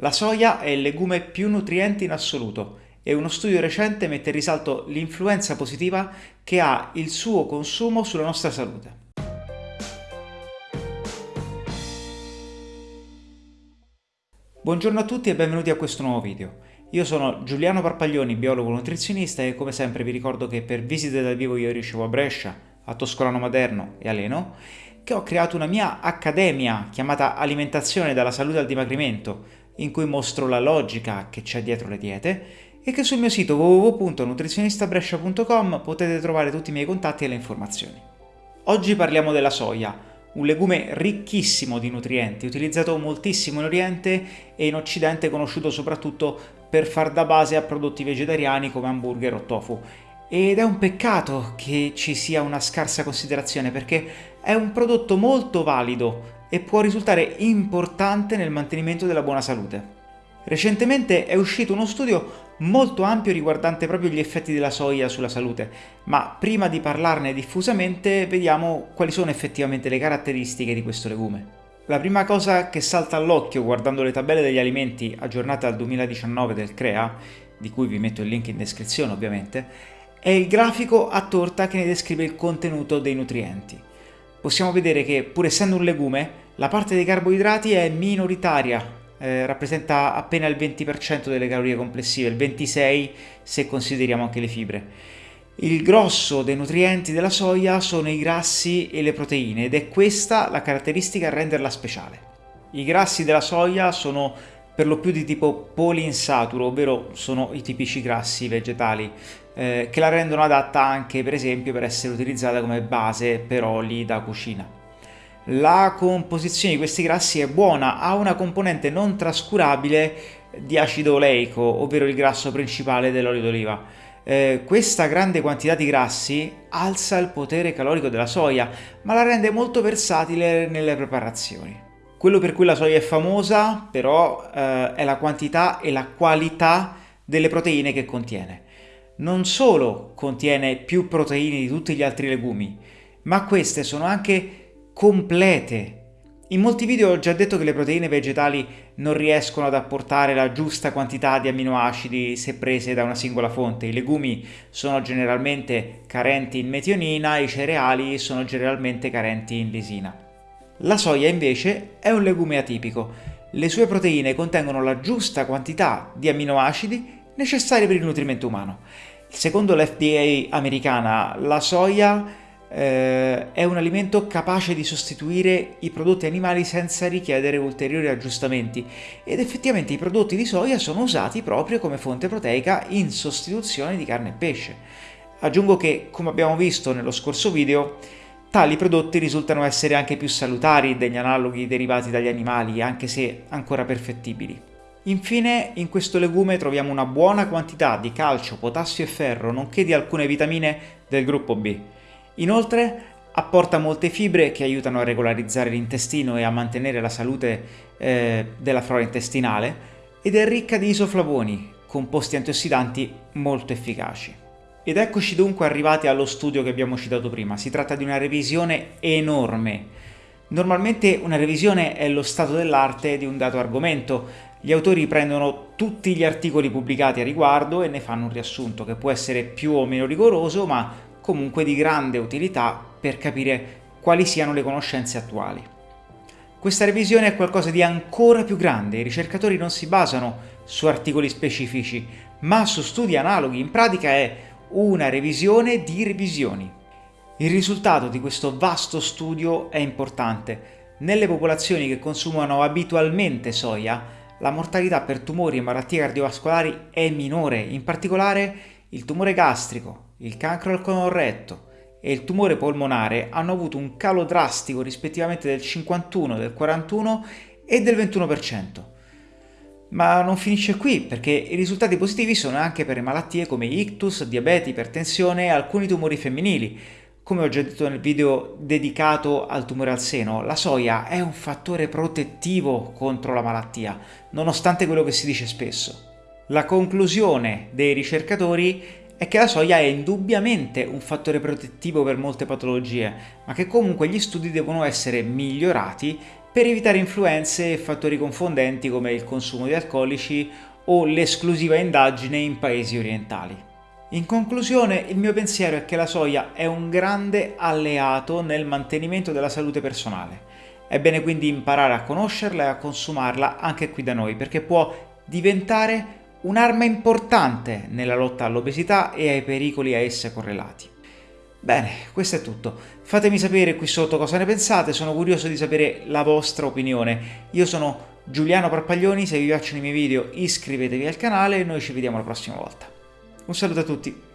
La soia è il legume più nutriente in assoluto e uno studio recente mette in risalto l'influenza positiva che ha il suo consumo sulla nostra salute. Buongiorno a tutti e benvenuti a questo nuovo video. Io sono Giuliano Parpaglioni, biologo nutrizionista e come sempre vi ricordo che per visite dal vivo io ricevo a Brescia, a Toscolano Maderno e a Leno, che ho creato una mia accademia chiamata Alimentazione dalla salute al dimagrimento, in cui mostro la logica che c'è dietro le diete e che sul mio sito www.nutrizionistabrescia.com potete trovare tutti i miei contatti e le informazioni. Oggi parliamo della soia, un legume ricchissimo di nutrienti, utilizzato moltissimo in Oriente e in Occidente conosciuto soprattutto per far da base a prodotti vegetariani come hamburger o tofu. Ed è un peccato che ci sia una scarsa considerazione perché è un prodotto molto valido e può risultare importante nel mantenimento della buona salute. Recentemente è uscito uno studio molto ampio riguardante proprio gli effetti della soia sulla salute, ma prima di parlarne diffusamente vediamo quali sono effettivamente le caratteristiche di questo legume. La prima cosa che salta all'occhio guardando le tabelle degli alimenti aggiornate al 2019 del CREA, di cui vi metto il link in descrizione ovviamente, è il grafico a torta che ne descrive il contenuto dei nutrienti possiamo vedere che pur essendo un legume la parte dei carboidrati è minoritaria, eh, rappresenta appena il 20% delle calorie complessive, il 26% se consideriamo anche le fibre. Il grosso dei nutrienti della soia sono i grassi e le proteine ed è questa la caratteristica a renderla speciale. I grassi della soia sono per lo più di tipo poliinsaturo, ovvero sono i tipici grassi vegetali, eh, che la rendono adatta anche per esempio per essere utilizzata come base per oli da cucina. La composizione di questi grassi è buona, ha una componente non trascurabile di acido oleico, ovvero il grasso principale dell'olio d'oliva. Eh, questa grande quantità di grassi alza il potere calorico della soia, ma la rende molto versatile nelle preparazioni. Quello per cui la soia è famosa però eh, è la quantità e la qualità delle proteine che contiene. Non solo contiene più proteine di tutti gli altri legumi, ma queste sono anche complete. In molti video ho già detto che le proteine vegetali non riescono ad apportare la giusta quantità di amminoacidi se prese da una singola fonte. I legumi sono generalmente carenti in metionina, i cereali sono generalmente carenti in lisina. La soia invece è un legume atipico. Le sue proteine contengono la giusta quantità di amminoacidi necessari per il nutrimento umano. Secondo l'FDA americana, la soia eh, è un alimento capace di sostituire i prodotti animali senza richiedere ulteriori aggiustamenti ed effettivamente i prodotti di soia sono usati proprio come fonte proteica in sostituzione di carne e pesce. Aggiungo che, come abbiamo visto nello scorso video, Tali prodotti risultano essere anche più salutari degli analoghi derivati dagli animali, anche se ancora perfettibili. Infine, in questo legume troviamo una buona quantità di calcio, potassio e ferro, nonché di alcune vitamine del gruppo B. Inoltre, apporta molte fibre che aiutano a regolarizzare l'intestino e a mantenere la salute eh, della flora intestinale ed è ricca di isoflavoni, composti antiossidanti molto efficaci. Ed eccoci dunque arrivati allo studio che abbiamo citato prima. Si tratta di una revisione enorme. Normalmente una revisione è lo stato dell'arte di un dato argomento. Gli autori prendono tutti gli articoli pubblicati a riguardo e ne fanno un riassunto che può essere più o meno rigoroso, ma comunque di grande utilità per capire quali siano le conoscenze attuali. Questa revisione è qualcosa di ancora più grande, i ricercatori non si basano su articoli specifici, ma su studi analoghi, in pratica è una revisione di revisioni. Il risultato di questo vasto studio è importante. Nelle popolazioni che consumano abitualmente soia, la mortalità per tumori e malattie cardiovascolari è minore, in particolare il tumore gastrico, il cancro al colon retto e il tumore polmonare hanno avuto un calo drastico rispettivamente del 51, del 41 e del 21%. Ma non finisce qui, perché i risultati positivi sono anche per malattie come ictus, diabete, ipertensione e alcuni tumori femminili. Come ho già detto nel video dedicato al tumore al seno, la soia è un fattore protettivo contro la malattia, nonostante quello che si dice spesso. La conclusione dei ricercatori è che la soia è indubbiamente un fattore protettivo per molte patologie, ma che comunque gli studi devono essere migliorati per evitare influenze e fattori confondenti come il consumo di alcolici o l'esclusiva indagine in paesi orientali. In conclusione, il mio pensiero è che la soia è un grande alleato nel mantenimento della salute personale. È bene quindi imparare a conoscerla e a consumarla anche qui da noi, perché può diventare un'arma importante nella lotta all'obesità e ai pericoli a essa correlati. Bene, questo è tutto. Fatemi sapere qui sotto cosa ne pensate, sono curioso di sapere la vostra opinione. Io sono Giuliano Parpaglioni, se vi piacciono i miei video iscrivetevi al canale e noi ci vediamo la prossima volta. Un saluto a tutti!